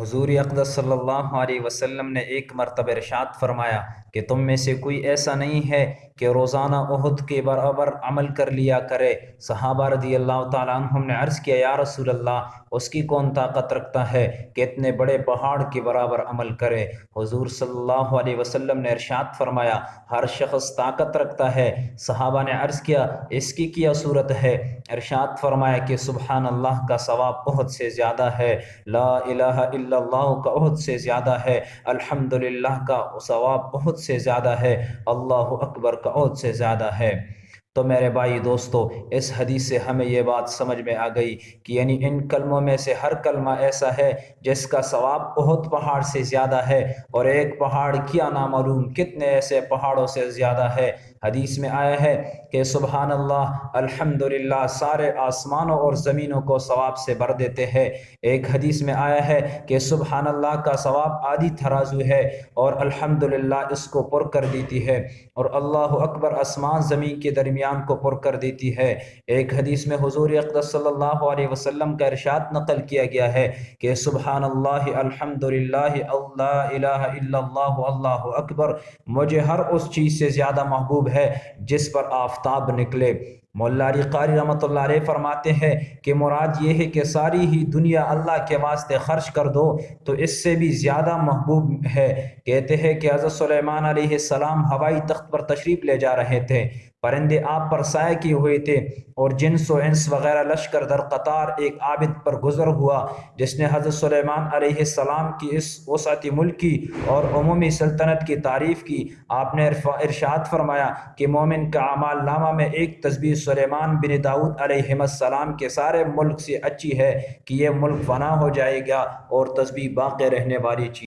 حضور اقدس صلی اللہ علیہ وسلم نے ایک مرتبہ ارشاد فرمایا کہ تم میں سے کوئی ایسا نہیں ہے کہ روزانہ احد کے برابر عمل کر لیا کرے۔ صحابہ رضی اللہ تعالیٰ عنہم نے عرض کیا، یا رسول اللہ، اس کی کون طاقت رکھتا ہے کہ اتنے بڑے پہاڑ کے برابر عمل کرے؟ حضور صلی اللہ علیہ وسلم نے ارشاد فرمایا، ہر شخص طاقت رکھتا ہے۔ صحابہ نے عرض کیا، اس کی کیا صورت ہے؟ ارشاد فرمایا کہ سبحان اللہ کا ثواب بہت سے زیادہ ہے۔ لا الہ الا اللہ کا عہد سے زیادہ ہے، الحمدللہ کا ثواب بہت سے زیادہ ہے، اللہ اکبر کا عہد سے زیادہ ہے۔ تو میرے بھائی دوستو، اس حدیث سے ہمیں یہ بات سمجھ میں آ گئی کہ یعنی ان کلموں میں سے ہر کلمہ ایسا ہے جس کا ثواب بہت پہاڑ سے زیادہ ہے اور ایک پہاڑ کیا نامعلوم کتنے ایسے پہاڑوں سے زیادہ ہے۔ حدیث میں آیا ہے کہ سبحان اللہ الحمدللہ، سارے آسمانوں اور زمینوں کو ثواب سے بھر دیتے ہیں۔ ایک حدیث میں آیا ہے کہ سبحان اللہ کا ثواب آدھی تھرازو ہے اور الحمدللہ اس کو پر کر دیتی ہے اور اللہ اکبر، آسمان زمین کے درمیان درمیان کو پر کر دیتی ہے۔ ایک حدیث میں حضور اقدس صلی اللہ علیہ وسلم کا ارشاد نقل کیا گیا ہے کہ سبحان اللہ الحمدللہ، اللہ الہ الا اللہ اللہ اکبر، مجھے ہر اس چیز سے زیادہ محبوب ہے جس پر آفتاب نکلے۔ مولا علی قاری رحمۃ اللہ علیہ فرماتے ہیں کہ مراد یہ ہے کہ ساری ہی دنیا اللہ کے واسطے خرچ کر دو تو اس سے بھی زیادہ محبوب ہے۔ کہتے ہیں کہ حضرت سلیمان علیہ السلام ہوائی تخت پر تشریف لے جا رہے تھے۔ پرندے آپ پر سائے کیے ہوئے تھے اور جنس و انس وغیرہ لشکر در قطار ایک عابد پر گزر ہوا، جس نے حضرت سلیمان علیہ السلام کی اس وسعتی ملکی اور عمومی سلطنت کی تعریف کی۔ آپ نے ارشاد فرمایا کہ مومن کا اعمال نامہ میں ایک تصویر سلیمان بن داود علیہ السلام کے سارے ملک سے اچھی ہے کہ یہ ملک فنا ہو جائے گا اور تصویر باقی رہنے والی چیز